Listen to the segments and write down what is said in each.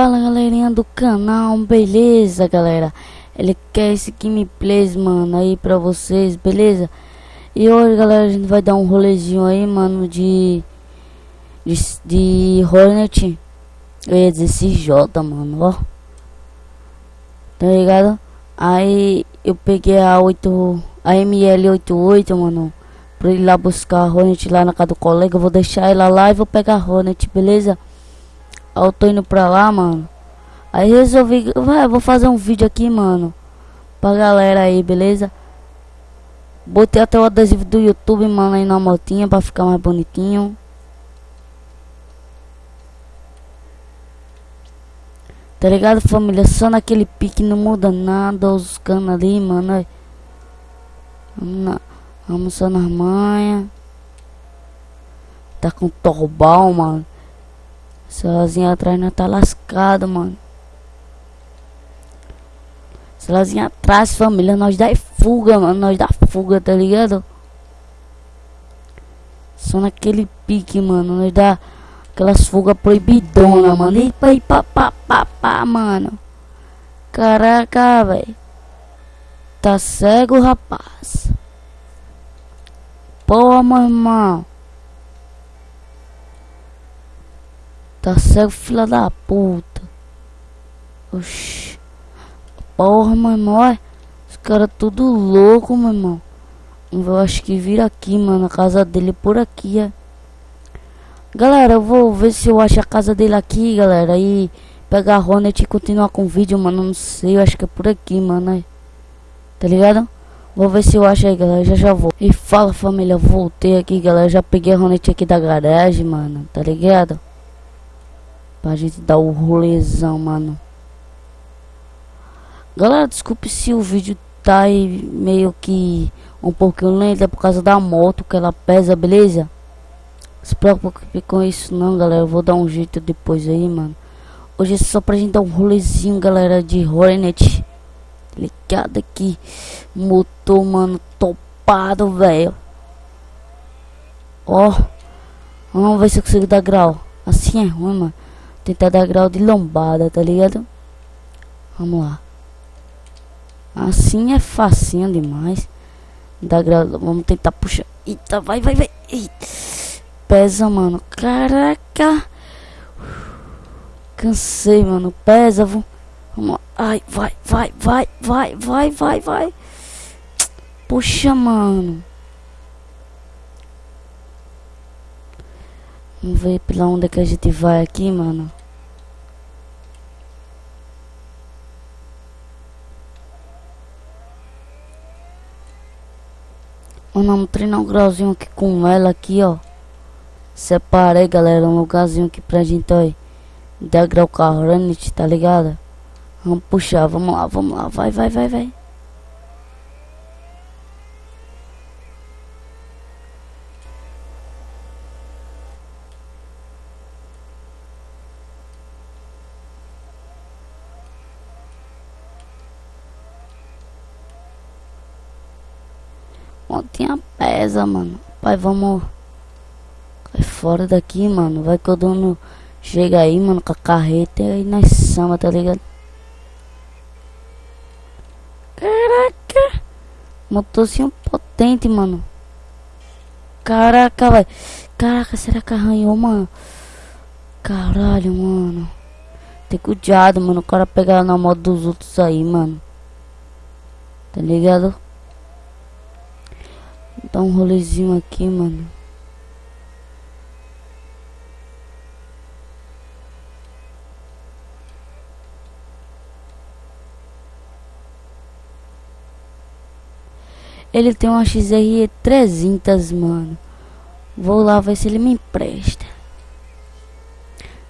Fala galerinha do canal, beleza galera? Ele quer esse gameplays, mano, aí pra vocês, beleza? E hoje galera, a gente vai dar um rolezinho aí, mano, de... De, de Hornet Eu ia dizer CJ, mano, ó Tá ligado? Aí eu peguei a 8... A ML88, mano Pra ir lá buscar a Hornet lá na casa do colega Eu vou deixar ela lá e vou pegar a Hornet, beleza? Eu tô indo pra lá, mano. Aí resolvi, vai, vou fazer um vídeo aqui, mano. Pra galera aí, beleza? Botei até o adesivo do YouTube, mano, aí na motinha pra ficar mais bonitinho. Tá ligado, família? Só naquele pique não muda nada. Os canos ali, mano. Vamos, na, vamos só nas manhas. Tá com torbal, mano. Sozinha atrás não tá lascado, mano. Sozinha atrás, família, nós dá fuga, mano. Nós dá fuga, tá ligado? Só naquele pique, mano. Nós dá aquelas fugas proibidona, mano. E pá, pá, pá, pá, pá, mano. Caraca, velho. Tá cego, rapaz. Porra, meu irmão. Tá cego, filha da puta. Oxi. Porra, meu irmão. Os caras tudo louco, meu irmão. Eu acho que vira aqui, mano. A casa dele por aqui, é. Galera, eu vou ver se eu acho a casa dele aqui, galera. E pegar a Hornet e continuar com o vídeo, mano. Não sei, eu acho que é por aqui, mano. Aí. Tá ligado? Vou ver se eu acho aí, galera. Já já vou. E fala, família. Voltei aqui, galera. Já peguei a Hornet aqui da garagem, mano. Tá ligado? Pra gente dar o rolezão, mano. Galera, desculpe se o vídeo tá aí meio que um pouquinho lento. É por causa da moto que ela pesa, beleza? Se preocupe com isso não, galera. Eu vou dar um jeito depois aí, mano. Hoje é só pra gente dar um rolezinho, galera, de Hornet. Ligado aqui. Motor, mano, topado, velho. Ó. Vamos ver se eu consigo dar grau. Assim é ruim, mano. Tentar dar grau de lombada, tá ligado? Vamos lá. Assim é facinho demais. Dá grau, vamos tentar puxar. Eita, vai, vai, vai. Eita. Pesa, mano. Caraca. Cansei, mano. Pesa, vamos. Vamos lá. Ai, vai, vai, vai, vai, vai, vai, vai. Puxa, mano. Vamos ver pela onde que a gente vai aqui, mano. Vamos treinar um grauzinho aqui com ela aqui, ó. Separei, galera, um lugarzinho aqui pra gente, ó. Dar grau carro, tá ligado? Vamos puxar, vamos lá, vamos lá. Vai, vai, vai, vai. Montinha pesa, mano. Pai, vamos. Fora daqui, mano. Vai que o dono chega aí, mano, com a carreta e aí nós samba, tá ligado? Caraca! Motorzinho potente, mano. Caraca, vai. Caraca, será que arranhou, mano? Caralho, mano. Tem cuidado, mano. O cara pegar na moto dos outros aí, mano. Tá ligado? Dar um rolezinho aqui, mano. Ele tem uma XR 300, mano. Vou lá ver se ele me empresta.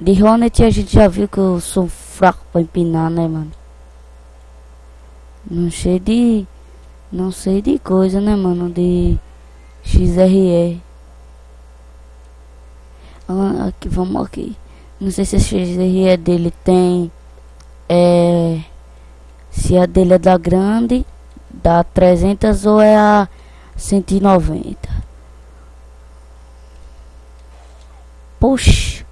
De Hornet a gente já viu que eu sou fraco pra empinar, né, mano? Não sei de... Não sei de coisa, né, mano? De XRE. Aqui, vamos aqui. Não sei se a XRE dele tem. É. Se a dele é da grande, da 300 ou é a 190. Poxa.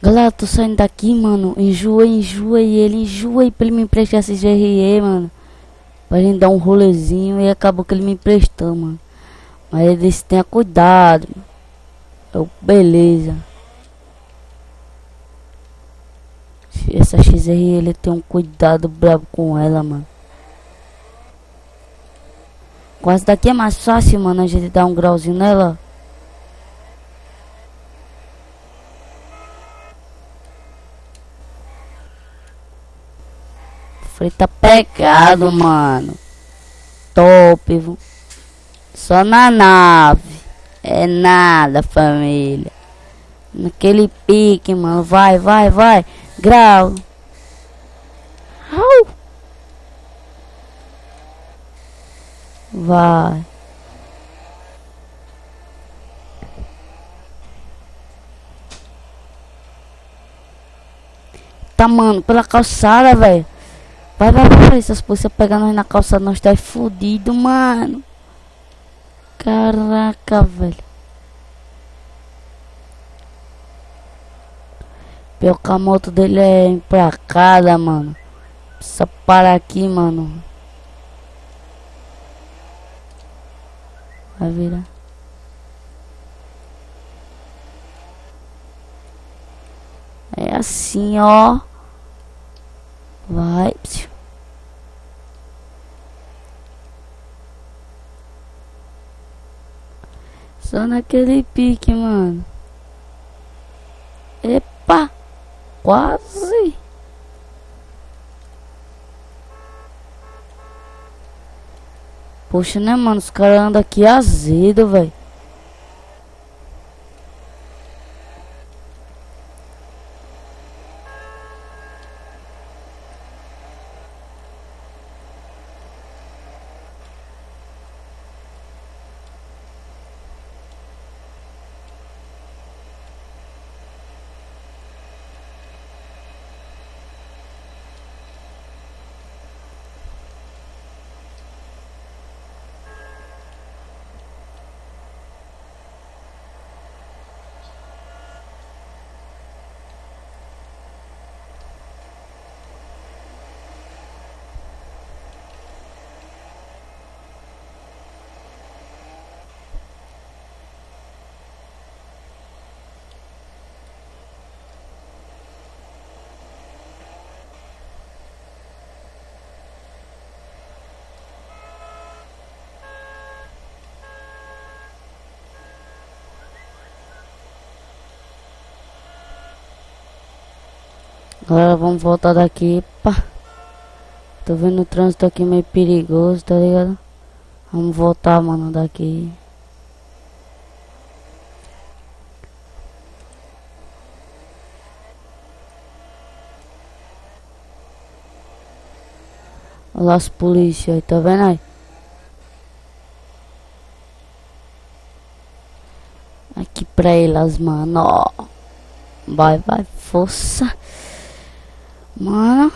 Galera, tô saindo daqui, mano. Enjoa, enjoa e ele enjoa e pra ele me emprestar esse GRE, mano. Pra gente dar um rolezinho e acabou que ele me emprestou, mano. Mas ele disse, tenha cuidado. Eu, beleza. Essa XR ele tem um cuidado brabo com ela, mano. Com essa daqui é mais fácil, mano, a gente dar um grauzinho nela. Frei tá pegado, mano. Top? Só na nave. É nada, família. Naquele pique, mano. Vai, vai, vai. Grau. Au. Vai. Tá, mano, pela calçada, velho. Vai, vai, vai. Essas polícias pegando nós na calçada, nós tá fudido, mano. Caraca, velho. Pior que a moto dele é emplacada, mano. Precisa parar aqui, mano. Vai virar. É assim, ó. Vai. Só naquele pique, mano. Epa! Quase! Poxa, né, mano? Os caras andam aqui azedo, velho. Agora vamos voltar daqui, pá. Tô vendo o trânsito aqui meio perigoso, tá ligado? Vamos voltar, mano, daqui. Olha as polícias aí, tá vendo aí? Aqui pra elas, mano, ó. Vai, vai, força. Mano,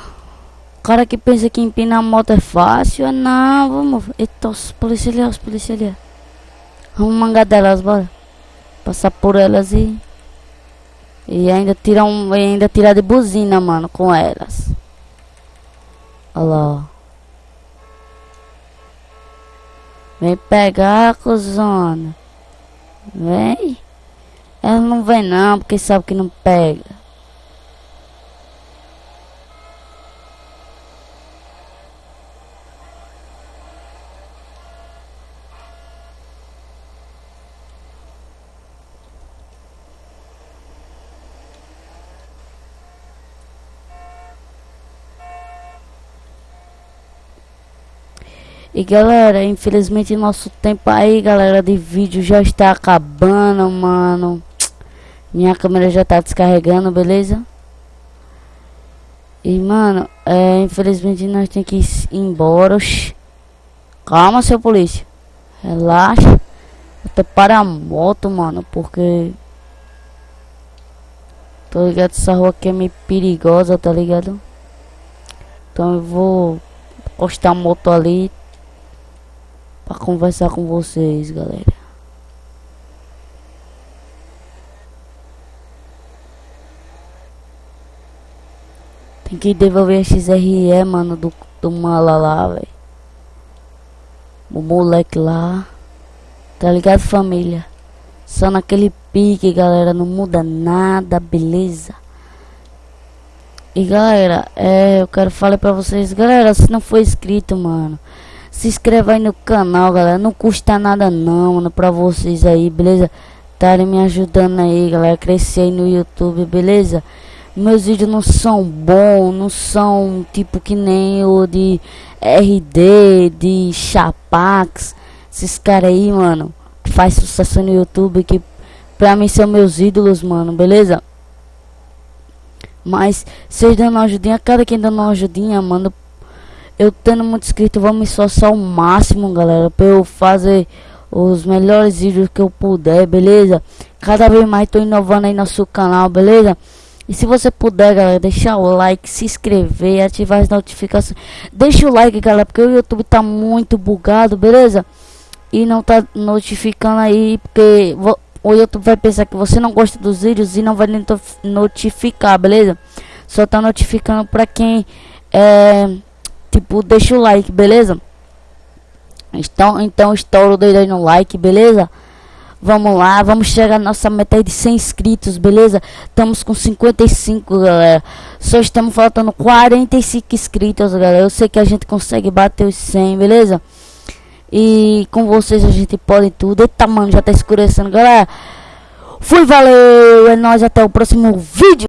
o cara que pensa que empinar a moto é fácil, é não, vamos. Eita, os policiais ali, os policiais ali. Vamos mangar delas, bora. Passar por elas e. E ainda tirar um. Ainda tirar de buzina, mano, com elas. Olha lá. Vem pegar, cuzona. Vem. Ela não vem não, porque sabe que não pega. E galera, infelizmente nosso tempo aí, galera, de vídeo já está acabando, mano. Minha câmera já tá descarregando, beleza? E mano, é, infelizmente nós tem que ir embora. Calma, seu polícia. Relaxa. Até para a moto, mano, porque Tô ligado, essa rua aqui é meio perigosa, tá ligado? Então eu vou encostar a moto ali para conversar com vocês, galera. Tem que devolver a XRE, mano, do, do mala lá, velho. O moleque lá. Tá ligado, família? Só naquele pique, galera. Não muda nada, beleza? E galera, é, eu quero falar pra vocês, galera, se não for inscrito, mano, se inscreva aí no canal, galera, não custa nada não, mano, pra vocês aí, beleza? Estarem me ajudando aí, galera, crescer aí no YouTube, beleza? Meus vídeos não são bons, não são tipo que nem o de RD, de Chapax, esses caras aí, mano, que faz sucesso no YouTube, que pra mim são meus ídolos, mano, beleza? Mas vocês dando uma ajudinha, cada quem dando uma ajudinha, mano. Eu tendo muito inscrito, vou me esforçar o máximo, galera. Pra eu fazer os melhores vídeos que eu puder, beleza? Cada vez mais tô inovando aí no seu canal, beleza? E se você puder, galera, deixar o like, se inscrever, ativar as notificações. Deixa o like, galera, porque o YouTube tá muito bugado, beleza? E não tá notificando aí, porque o YouTube vai pensar que você não gosta dos vídeos e não vai notificar, beleza? Só tá notificando pra quem é tipo deixa o like, beleza? Então, então estouro doido aí no like, beleza? Vamos lá, vamos chegar na nossa meta de 100 inscritos, beleza? Estamos com 55, galera. Só estamos faltando 45 inscritos, galera. Eu sei que a gente consegue bater os 100, beleza? E com vocês a gente pode tudo. Eita, mano, já tá escurecendo, galera. Fui, valeu. É nóis, até o próximo vídeo.